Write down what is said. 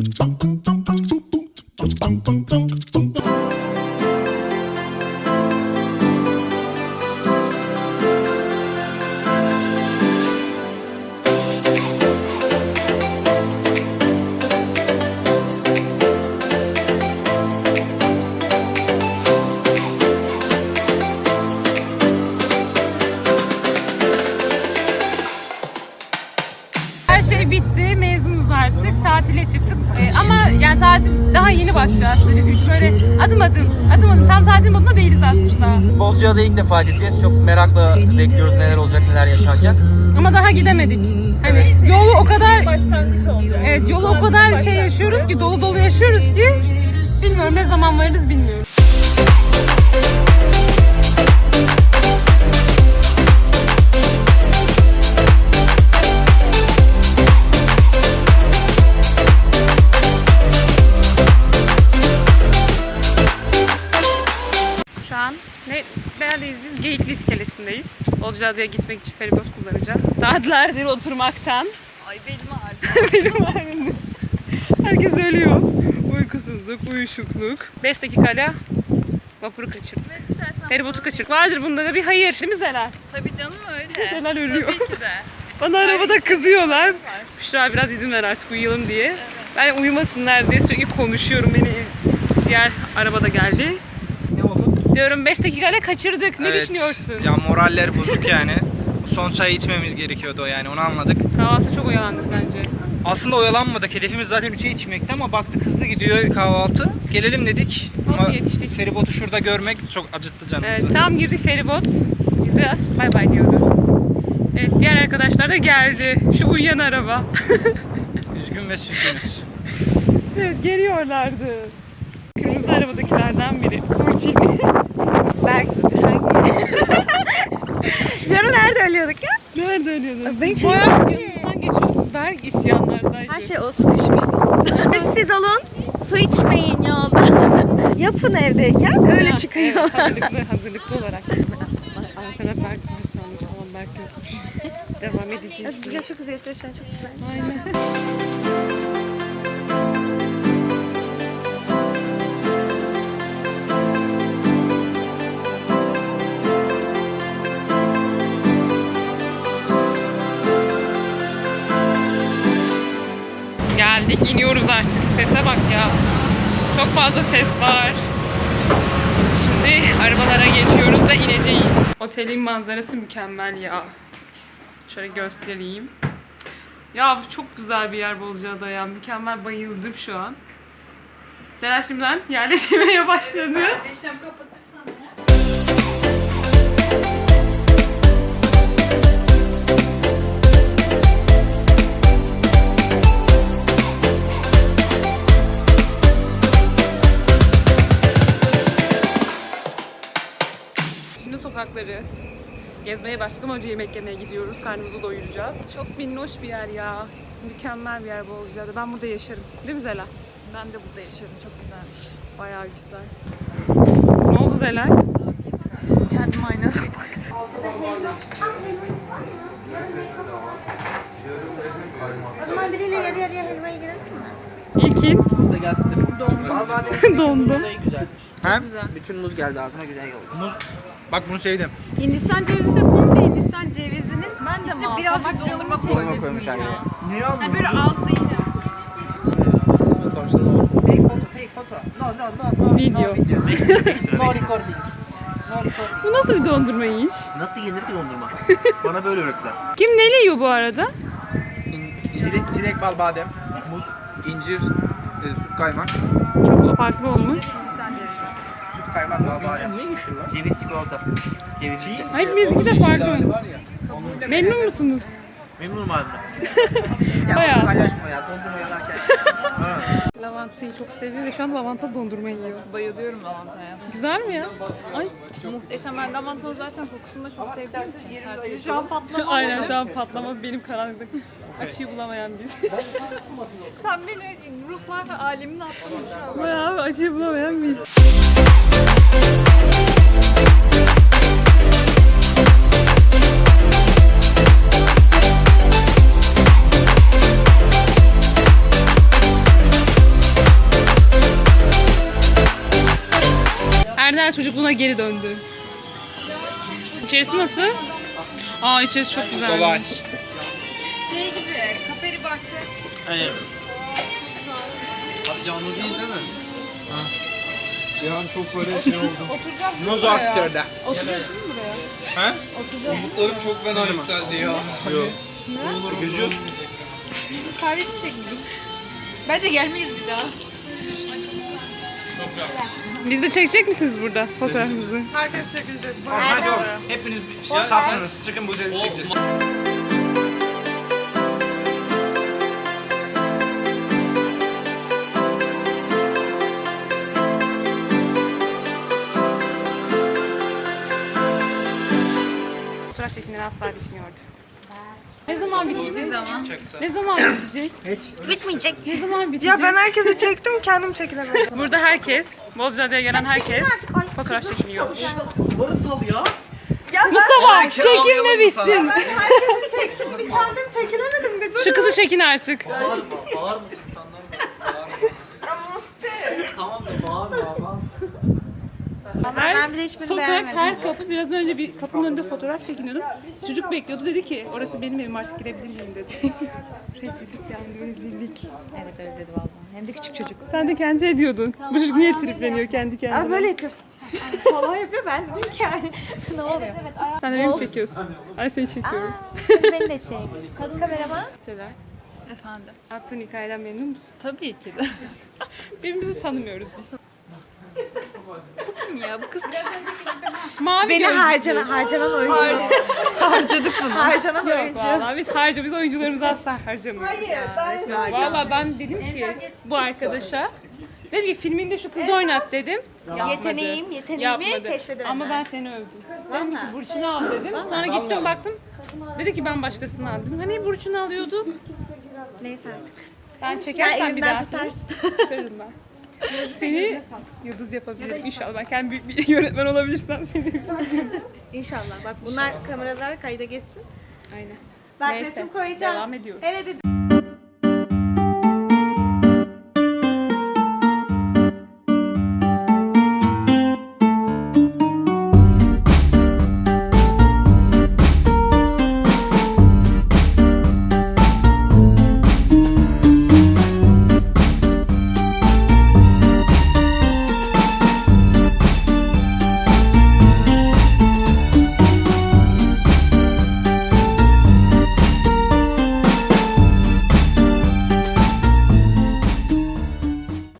dun dun dun dun Ee, ama yani tatil daha yeni başlıyor aslında bizim için. Böyle adım adım, adım adım. Tam tatil modunda değiliz aslında. Bozcaada'ya ilk defa gideceğiz. Çok merakla bekliyoruz neler olacak, neler yaşanacak. Ama daha gidemedik. Hani yolu o kadar Başlangıç olacak. evet yolu o kadar şey yaşıyoruz ki dolu dolu yaşıyoruz ki bilmiyorum ne zaman varırız bilmiyorum. Geyikli iskelesindeyiz. Bozcaada'ya gitmek için feribot kullanacağız. Saatlerdir oturmaktan. Ay belim ağrıdı. Benim halimde. Herkes ölüyor. Uykusuzluk, uyuşukluk. 5 dakikayla vapuru kaçırdık. Evet istersen. Feribotu kaçırdık. Vardır bunda da bir hayır. Değil mi Zelal? Tabii canım öyle. Zelal ölüyor. Tabii ki de. Bana arabada işe kızıyorlar. Büşra biraz izin ver artık uyuyalım diye. Ben uyumasınlar diye sürekli konuşuyorum. Beni diğer arabada geldi. Diyorum 5 dakikayla kaçırdık. Ne Evet. düşünüyorsun? Ya moraller bozuk yani. Son çayı içmemiz gerekiyordu yani onu anladık. Kahvaltı çok oyalandık bence. Aslında oyalanmadık. Hedefimiz zaten 3'e yetişmekti ama baktık hızlı gidiyor kahvaltı. Gelelim dedik. Olsun, Ama yetiştik. feribotu şurada görmek çok acıttı canımızı. Evet, tam girdik feribot. Bize bay bay diyordu. Evet, diğer arkadaşlar da geldi. Şu uyuyan araba. Üzgün ve süzgünüz. evet, geliyorlardı. Kırmızı arabadakilerden biri. Burçin. Berk. Yarın nerede ölüyorduk ya? Nerede ölüyordunuz? Ben hiç Bayağı yanınızdan geçiyorduk. Berk isyanlardaydı. Her şey o sıkışmıştı. Siz alın, su içmeyin yolda. Yapın evdeyken öyle Ha, çıkıyor. Evet, hazırlıklı, hazırlıklı olarak. Arkada Berk sanmış ama Berk yokmuş. Devam edeceğiz. Çok güzel çok güzel. Aynen. Geldik, iniyoruz artık. Sese bak ya. Çok fazla ses var. Şimdi arabalara geçiyoruz da ineceğiz. Otelin manzarası mükemmel ya. Şöyle göstereyim. Ya bu çok güzel bir yer Bozcaada ya. Mükemmel bayıldım şu an. Selen şimdiden yerleşmeye başladı. Eşem kapatırsan sokakları gezmeye başladık ama önce yemek yemeye gidiyoruz. Karnımızı doyuracağız. Çok minnoş bir yer ya. Mükemmel bir yer Bozcaada. Ben burada yaşarım. Değil mi Zela? Ben de burada yaşarım. Çok güzelmiş. Bayağı güzel. Ne oldu Zelal? Kendim aynada baktım. O zaman biriyle yarı yarıya helvayı girelim mi? İlkin Dondu. dondu. güzelmiş. Hem Bütün muz geldi ağzıma güzel oldu. muz. Bak bunu sevdim. Hindistan cevizi de komple Hindistan cevizinin ben de içine birazcık dondurma ya. yani. Niye Yani böyle yiyeceğim. Take photo, take photo. No, no, no, no. Video. No video. no recording. Bu nasıl bir dondurma yiyiş? Nasıl yenir ki dondurma? Bana böyle öğrettiler. Kim ne yiyor bu arada? Çilek, çilek bal badem, muz, incir, e, süt kaymak. Çok farklı olmuş. Kaymak bal badem. Niye yeşil lan? Ceviz çikolata. Ceviz çikolata. Hayır bizimki de farklı. Memnun musunuz? Memnunum halimden. Ya Bayağı. paylaşma ya dondurma yalarken. Lavantayı çok seviyor ve şu an lavanta dondurma yiyor. Bayılıyorum lavantaya. Güzel mi ya? Ay. Muhteşem. Ben lavantanın zaten kokusunu da çok sevdiğim için. Her türlü Şu an patlama. Aynen şu an patlama benim karanlıkta. Açıyı bulamayan biz. Sen beni ruhlar alemine attın şu an. Bayağı açıyı bulamayan biz. Erdem çocukluğuna geri döndü. İçerisi nasıl? Aa içerisi çok güzel. Kolay. Şey gibi, kaperi bahçe. Hayır. Abi canlı değil değil mi? Ha. Bir an çok böyle şey oldu. Oturacağız mı Noz buraya? aktörde. Oturuyorsun mu buraya? He? Oturacağız mı? Umutlarım çok fena yükseldi ya. Yok. Ne? Gözü yok. Kahve içmeyecek miydik? Bence gelmeyiz bir daha. Biz de çekecek misiniz burada fotoğrafımızı? Herkes çekilecek. Hadi oğlum. Hepiniz bir şey safsınız. Çıkın bu üzerine çekeceğiz. Çekimleri asla bitmiyordu. Ne zaman bitecek? Bir zaman. Ne zaman bitecek? Bitmeyecek. Ne zaman bitecek? Ya ben herkesi çektim kendim çekilemedim. Burada herkes, Bozcaada'ya gelen herkes fotoğraf çekiniyor. Duvarı sal ya. Mustafa çekinme bitsin. Herkesi çektim bir kendim çekilemedim. Bir. Şu kızı çekin artık. Bağırma, bağırma insanlar Ya Musti. Tamam da bağırma ama. Her ben bile hiçbirini sokak, beğenmedim. her kapı biraz önce bir kapının önünde fotoğraf çekiniyordum. Çocuk bekliyordu dedi ki orası benim evim artık girebilir miyim dedi. rezillik yani rezillik. Evet öyle dedi vallahi. Hem de küçük çocuk. Sen de kendi şey diyordun. Bu çocuk niye tripleniyor kendi kendine? Aa, böyle yapıyor. Falan yapıyor ben dedim ki yani. ne oluyor? Sen de beni çekiyorsun? Ay seni çekiyorum. Beni de çek. Kadın kameraman. Seler, Efendim. attığın hikayeden memnun musun? Tabii ki de. Birbirimizi tanımıyoruz biz. Kim ya bu kız? Mavi Beni gözlüklü. harcanan, harcanan oyuncu. Harcadık bunu. harcanan Yok oyuncu. valla biz harca biz oyuncularımızı asla harcamıyoruz. Hayır. Valla ben dedim ki bu arkadaşa dedim ki filminde şu kızı oynat dedim. Yapmadı. Yeteneğim, yeteneğimi Yapmadı. keşfedemedim. Ama ben seni övdüm. Dedim ki Burçin'i al dedim. Sonra gittim baktım. Dedi ki ben başkasını aldım. Hani Burçin'i alıyordu. Neyse artık. Ben Sen çekersen bir elimden daha. tutarsın. Tutarım ben. Seni yıldız yapabilirim inşallah. Ben kendi bir yönetmen olabilirsem seni. İnşallah. Bak bunlar kameralar kayda geçsin. Aynen. Bak Neyse, resim koyacağız. devam ediyoruz. Hele bir